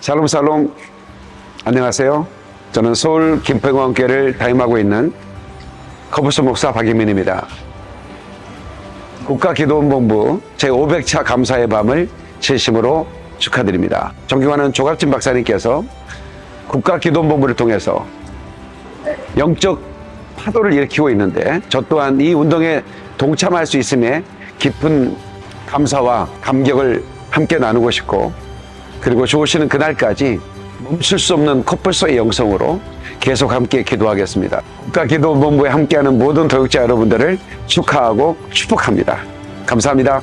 샬롬 샬롬 안녕하세요. 저는 서울 김평원교회를 담임하고 있는 커브스 목사 박예민입니다. 국가기도원본부 제500차 감사의 밤을 진심으로 축하드립니다. 존경하는 조갑진 박사님께서 국가기도원본부를 통해서 영적 파도를 일으키고 있는데 저 또한 이 운동에 동참할 수 있음에 깊은 감사와 감격을 함께 나누고 싶고 그리고 좋으시는 그날까지 멈출 수 없는 코뿔소의 영성으로 계속 함께 기도하겠습니다. 국가기도본부에 함께하는 모든 도역자 여러분들을 축하하고 축복합니다. 감사합니다.